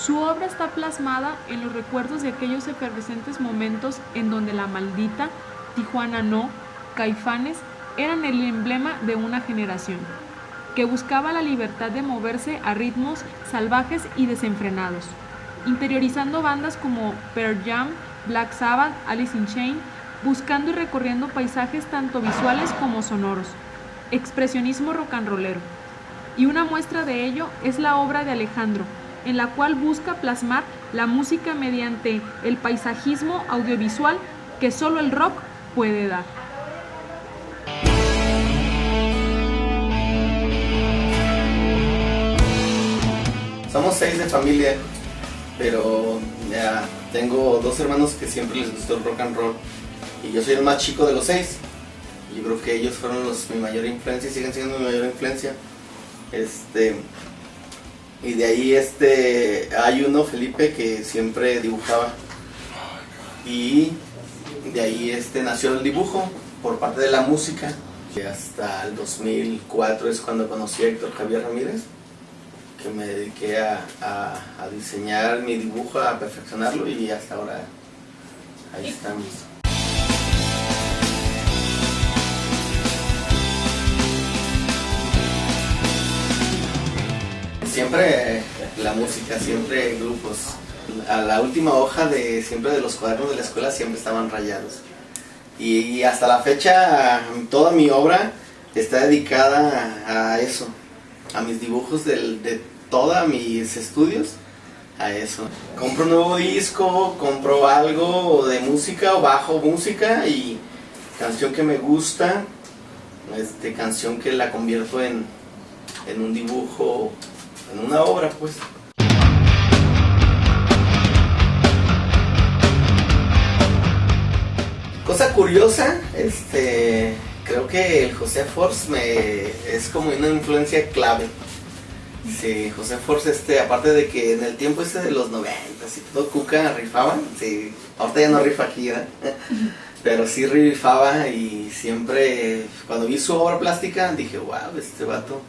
Su obra está plasmada en los recuerdos de aquellos efervescentes momentos en donde la maldita, Tijuana no, Caifanes eran el emblema de una generación, que buscaba la libertad de moverse a ritmos salvajes y desenfrenados, interiorizando bandas como Pearl Jam, Black Sabbath, Alice in Chains, buscando y recorriendo paisajes tanto visuales como sonoros, expresionismo rock and rollero. Y una muestra de ello es la obra de Alejandro, en la cual busca plasmar la música mediante el paisajismo audiovisual que solo el rock puede dar. Somos seis de familia, pero ya tengo dos hermanos que siempre les gustó el rock and roll y yo soy el más chico de los seis. Yo creo que ellos fueron los, mi mayor influencia y siguen siendo mi mayor influencia. Este, y de ahí este, hay uno, Felipe, que siempre dibujaba. Y de ahí este, nació el dibujo por parte de la música. Y hasta el 2004 es cuando conocí a Héctor Javier Ramírez, que me dediqué a, a, diseñar mi dibujo, a perfeccionarlo y hasta ahora ahí estamos. Siempre la música, siempre grupos. A la última hoja de siempre de los cuadernos de la escuela siempre estaban rayados. Y, y hasta la fecha toda mi obra está dedicada a eso, a mis dibujos del, de todos mis estudios, a eso. Compro un nuevo disco, compro algo de música o bajo música y canción que me gusta, este, canción que la convierto en, en un dibujo en una obra pues. Cosa curiosa, este, creo que el José Force me, es como una influencia clave. Sí, José Force, este, aparte de que en el tiempo este de los 90 y todo Cuca rifaban, sí, ahorita ya no rifa aquí, ¿verdad? Pero sí rifaba y siempre, cuando vi su obra plástica, dije, wow, este vato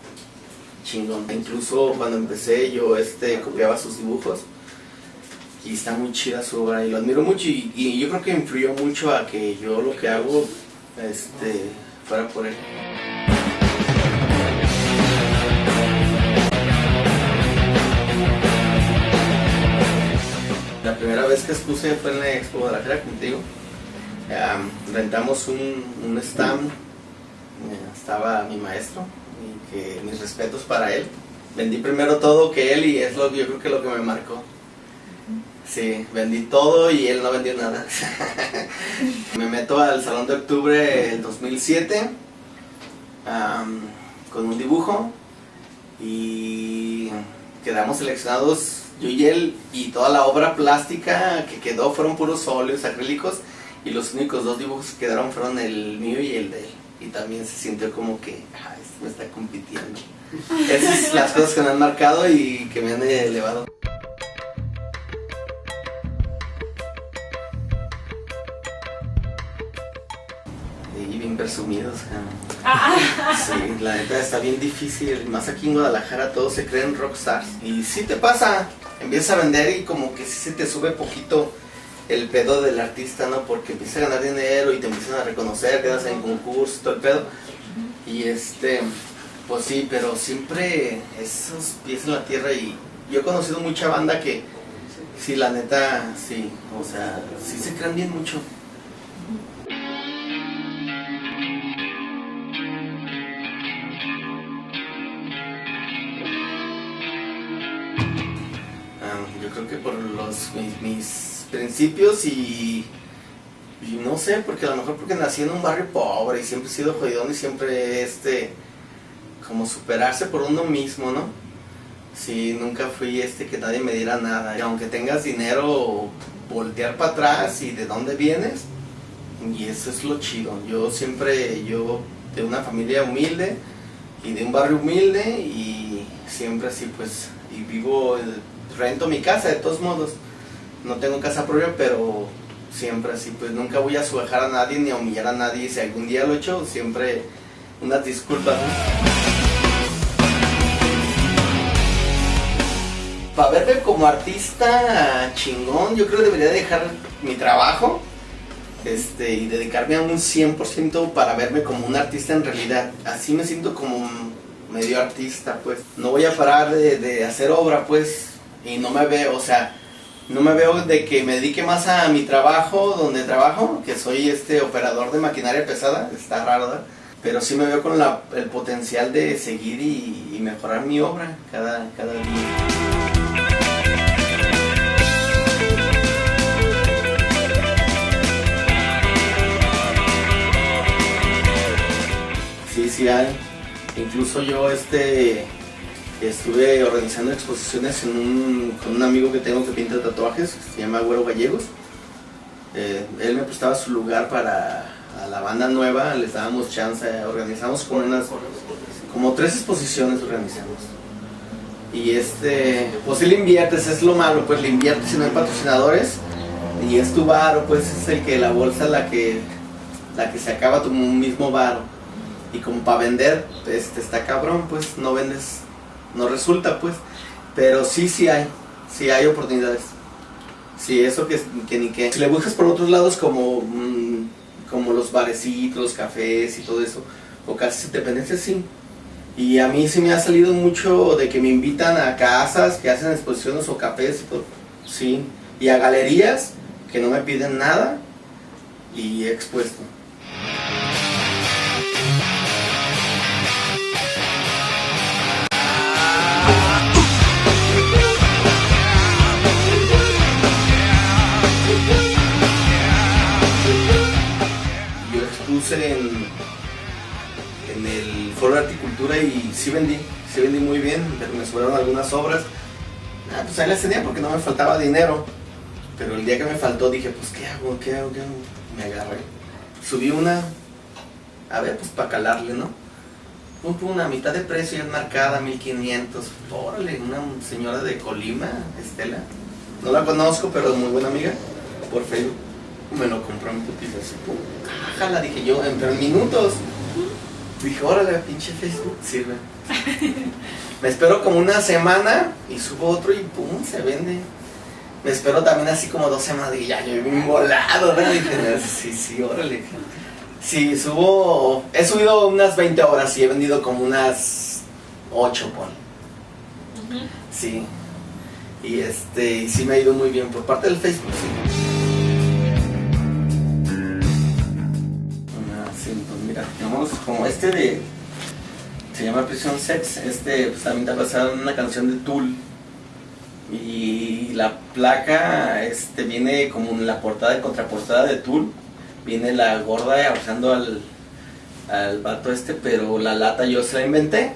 chingón. Incluso cuando empecé yo este, copiaba sus dibujos y está muy chida su obra y lo admiro mucho y, yo creo que influyó mucho a que yo lo que hago este, fuera por él. La primera vez que expuse fue en la Expo Guadalajara contigo. Um, rentamos un, un stand, estaba mi maestro, y que mis respetos para él. Vendí primero todo que él y es lo yo creo que lo que me marcó. Sí, vendí todo y él no vendió nada. me meto al Salón de Octubre del 2007 um, con un dibujo y quedamos seleccionados yo y él y toda la obra plástica que quedó fueron puros óleos acrílicos y los únicos dos dibujos que quedaron fueron el mío y el de él. Y también se sintió como que, ay, me está compitiendo. Esas son las cosas que me han marcado y que me han elevado. Y bien presumidos. Sí, la neta está bien difícil. Más aquí en Guadalajara todos se creen rockstars. Y sí te pasa, empiezas a vender y como que sí se te sube poquito el pedo del artista, ¿no? Porque empiezas a ganar dinero y te empiezan a reconocer, quedas en concurso, todo el pedo. Y este, pues sí, pero siempre esos pies en la tierra y yo he conocido mucha banda que, sí, la neta, sí, o sea, sí se crean bien mucho. Um, yo creo que por los, mis, mis principios y no sé, porque a lo mejor porque nací en un barrio pobre y siempre he sido jodidón y siempre este como superarse por uno mismo, ¿no? Sí, nunca fui este que nadie me diera nada. Y aunque tengas dinero, voltear para atrás y de dónde vienes. Y eso es lo chido. Yo siempre, yo de una familia humilde y de un barrio humilde y siempre así pues, y vivo, rento mi casa de todos modos. No tengo casa propia, pero siempre así, pues nunca voy a suejar a nadie ni a humillar a nadie. Si algún día lo he hecho, siempre unas disculpas. para verme como artista chingón, yo creo que debería dejar mi trabajo este, y dedicarme a un 100% para verme como un artista en realidad. Así me siento como medio artista, pues. No voy a parar de, de hacer obra, pues, y no me veo, o sea, no me veo de que me dedique más a mi trabajo, donde trabajo, que soy este operador de maquinaria pesada, está raro, pero sí me veo con el potencial de seguir y, y mejorar mi obra cada, cada día. Sí, sí hay. Incluso yo este estuve organizando exposiciones con un amigo que tengo que pinta tatuajes, se llama Güero Gallegos. Eh, él me prestaba su lugar para la banda nueva, les dábamos chance, organizamos como unas, como tres exposiciones organizamos. Y este, pues si le inviertes, es lo malo, pues le inviertes si no hay patrocinadores y es tu bar, pues es el que la bolsa la que, la que se acaba tu mismo bar. Y como para vender, este, está cabrón, pues no vendes, no resulta, pues. Pero sí, sí hay, sí hay oportunidades. Sí, eso que, que ni que. Si le buscas por otros lados como, mm, como los barecitos, los cafés y todo eso, o casi dependencias, sí. Y a mí sí me ha salido mucho de que me invitan a casas que hacen exposiciones o cafés. Sí. Y a galerías que no me piden nada y expuesto. En, el Foro de Articultura y sí vendí, sí vendí muy bien, pero me sobraron algunas obras. Ah, pues ahí las tenía porque no me faltaba dinero. Pero el día que me faltó dije, pues ¿qué hago? ¿Qué hago? ¿Qué hago? Me agarré. Subí una, a ver, pues para calarle, ¿no? Pum, pum, una mitad de precio ya marcada, 1500. Órale, una señora de Colima, Estela. No la conozco, pero es muy buena amiga. Por Facebook. Me lo compró en putiza así, pum. Jala, dije yo, en tres minutos. Dije, órale, pinche Facebook, sirve. Me espero como una semana y subo otro y pum, se vende. Me espero también así como dos semanas y ya, yo bien volado, ¿verdad? Dije, sí, sí, órale. Sí, subo, he subido unas 20 horas y he vendido como unas 8, pon. Sí. Y este, y sí me ha ido muy bien por parte del Facebook, sí. Mira, tenemos como este de, se llama Prison Sex, este pues también está basado en una canción de Tool. Y la placa este, viene como en la portada de contraportada de Tool. Viene la gorda abrazando al, al vato este, pero la lata yo se la inventé.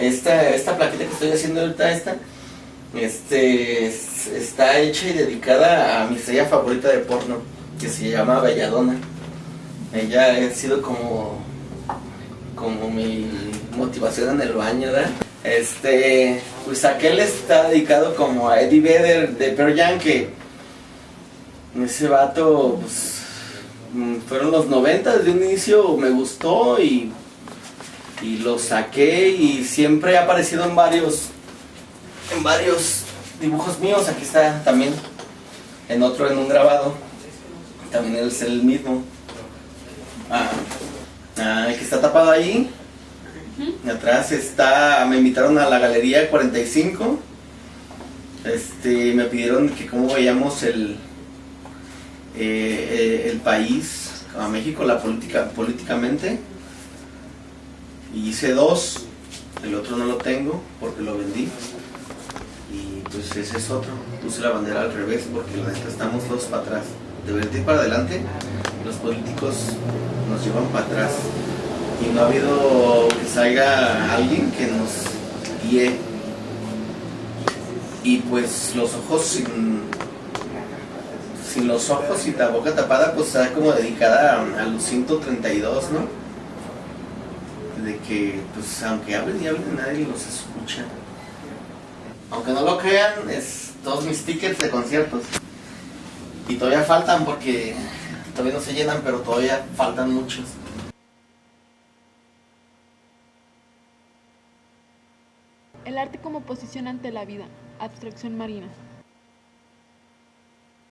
Esta, esta plaquita que estoy haciendo ahorita, esta, este, es- está hecha y dedicada a mi estrella favorita de porno, que se llama Belladona. Ella ha sido como, como mi motivación en el baño, ¿verdad? Este, pues aquel está dedicado como a Eddie Vedder de Pearl Jam, que ese vato, pues, mm, fueron los 90 de un inicio, me gustó y, y lo saqué y siempre ha aparecido en varios, en varios dibujos míos, aquí está también, en otro, en un grabado, también es el mismo. Ah, ah, el que está tapado ahí, atrás está, me invitaron a la galería 45, este, me pidieron que cómo veíamos el, eh, eh, el país, a México, la política, políticamente. Y hice dos, el otro no lo tengo porque lo vendí. Y pues ese es otro. Puse la bandera al revés porque la neta estamos todos para atrás. Debería ir para adelante. Los políticos nos llevan para atrás. Y no ha habido que salga alguien que nos guíe. Y pues los ojos sin, sin los ojos y la boca tapada, pues está como dedicada a, a los 132, ¿no? De que, pues aunque hablen y hablen, nadie los escucha. Aunque no lo crean, es todos mis tickets de conciertos. Y todavía faltan porque todavía no se llenan, pero todavía faltan muchos. El arte como Oposición ante la vida, abstracción marina.